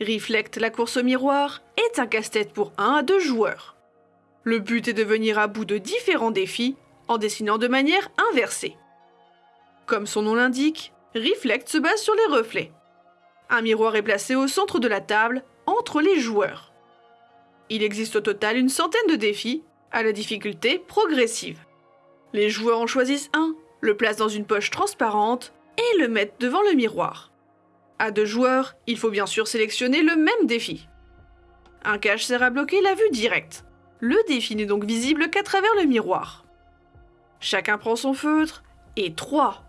Reflect la course au miroir est un casse-tête pour 1 à 2 joueurs. Le but est de venir à bout de différents défis en dessinant de manière inversée. Comme son nom l'indique, Reflect se base sur les reflets. Un miroir est placé au centre de la table, entre les joueurs. Il existe au total une centaine de défis, à la difficulté progressive. Les joueurs en choisissent un, le placent dans une poche transparente et le mettent devant le miroir. À deux joueurs, il faut bien sûr sélectionner le même défi. Un cache sert à bloquer la vue directe. Le défi n'est donc visible qu'à travers le miroir. Chacun prend son feutre et 3,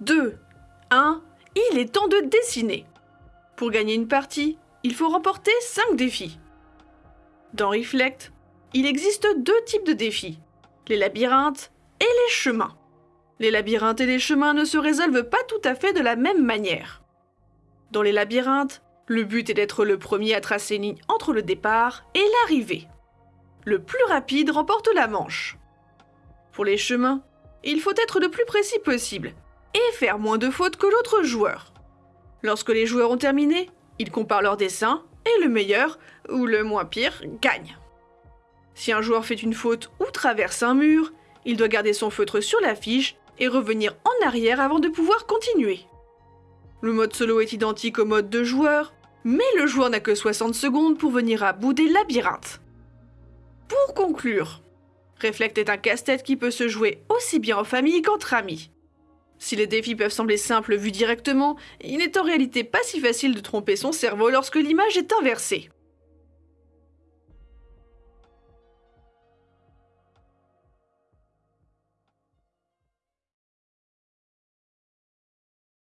2, 1, il est temps de dessiner. Pour gagner une partie, il faut remporter 5 défis. Dans Reflect, il existe deux types de défis, les labyrinthes et les chemins. Les labyrinthes et les chemins ne se résolvent pas tout à fait de la même manière. Dans les labyrinthes, le but est d'être le premier à tracer une ligne entre le départ et l'arrivée. Le plus rapide remporte la manche. Pour les chemins, il faut être le plus précis possible et faire moins de fautes que l'autre joueur. Lorsque les joueurs ont terminé, ils comparent leurs dessins et le meilleur, ou le moins pire, gagne. Si un joueur fait une faute ou traverse un mur, il doit garder son feutre sur la fiche et revenir en arrière avant de pouvoir continuer. Le mode solo est identique au mode de joueur, mais le joueur n'a que 60 secondes pour venir à bout des labyrinthes. Pour conclure, Reflect est un casse-tête qui peut se jouer aussi bien en famille qu'entre amis. Si les défis peuvent sembler simples vus directement, il n'est en réalité pas si facile de tromper son cerveau lorsque l'image est inversée.